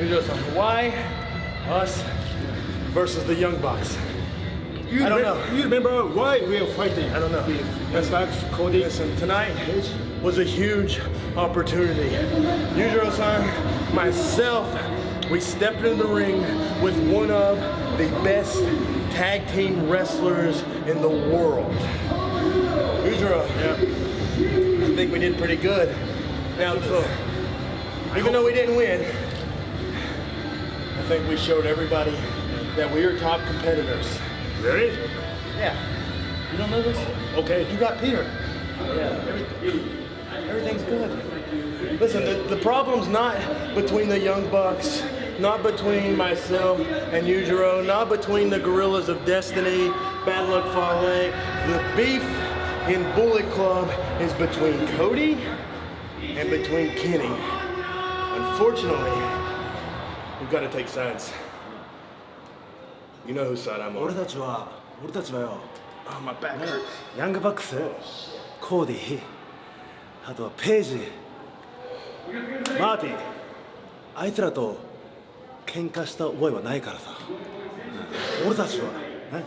Yujiro-san, why us versus the Young Bucks? You I don't know. You remember why we are fighting? I don't know. That's like Cody. Listen, tonight was a huge opportunity. Yujiro-san, myself, we stepped in the ring with one of the best tag team wrestlers in the world. Yujiro, I think we did pretty good. Now, so, even though we didn't win, I think we showed everybody that we are top competitors. Really? Yeah. You don't know this? Okay. You got Peter. Yeah. Everything, everything's good. Listen, the, the problem's not between the Young Bucks, not between myself and Yujiro, not between the Gorillas of Destiny, Bad Luck Fale. The beef in Bullet Club is between Cody and between Kenny. Unfortunately, we've got to take sides. You know whose side I'm 俺 on. たちは俺たちはよ。Oh, my back hurts. ヤングバックスコーディあとはページ。マーティンあいつらと喧嘩した覚えはないからさ、うん俺たちは。ね、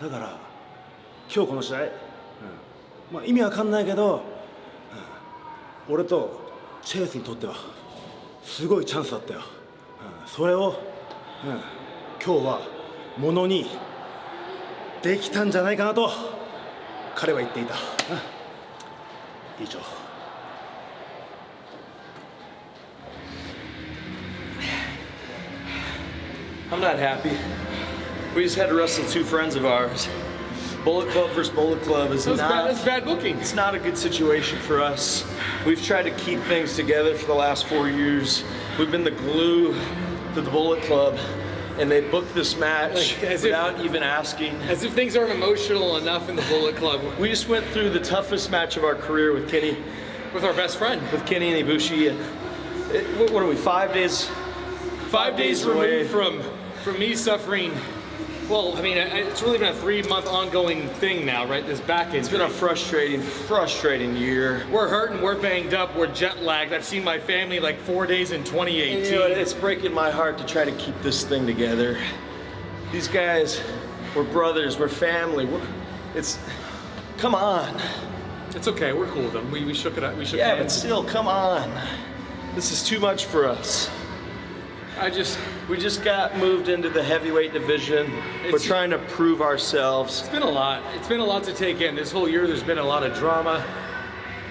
うん。だから今日この試合、うん。まあ、意味わかんないけど、うん。俺とチェイスにとってはすごいチャンスだったよ、うんそれを、うん今日はものにできたんじゃないかなと彼は言っていた、うん以上 I'm not happy. We just had to wrestle two friends of ours. Bullet Club versus Bullet Club is That's not. bad, that's bad booking. It's not a good situation for us. We've tried to keep things together for the last four years. We've been the glue to the Bullet Club, and they booked this match Like, as if- without even asking. As if things aren't emotional enough in the Bullet Club We just went through the toughest match of our career with Kenny, with our best friend. with Kenny and Ibushi, and it, what are we? Five days. Five days days away. removed from from me suffering. Well, I mean, it's really been a three-month ongoing thing now, right? This back It's been a frustrating, frustrating year. We're hurting, we're banged up, we're jet lagged. I've seen my family like four days in 2018. You know, it's breaking my heart to try to keep this thing together. These guys, we're brothers, we're family. We're, it's, come on. It's okay, we're cool with them. We, we shook it up. We shook it. Yeah, but still, come on. This is too much for us. I just, We just got moved into the heavyweight division. We're trying to prove ourselves. It's been a lot. It's been a lot to take in. This whole year, there's been a lot of drama,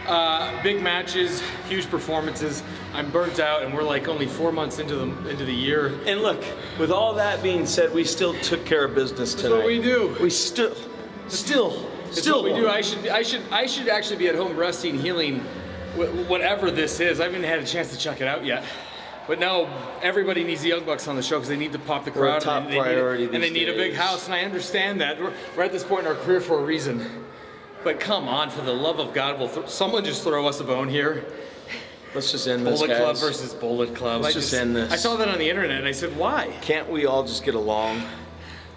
uh, big matches, huge performances. I'm burnt out, and we're like only four months into the into the year. And look, with all that being said, we still took care of business tonight. what we do. We still, still, It's still what we do. I should, I should, I should actually be at home resting, healing, wh- whatever this is. I haven't had a chance to check it out yet. But now everybody needs the Young Bucks on the show because they need to pop the We're crowd. top and they, priority need, a, and they need a big house, and I understand that. We're, we're at this point in our career for a reason. But come on, for the love of God, will someone just throw us a bone here? Let's just end this, Bullet. Club versus Bullet Club. Let's I just end this. I saw that on the internet, and I said, why? Can't we all just get along?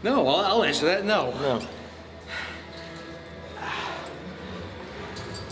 No, I'll, I'll answer that. No. No.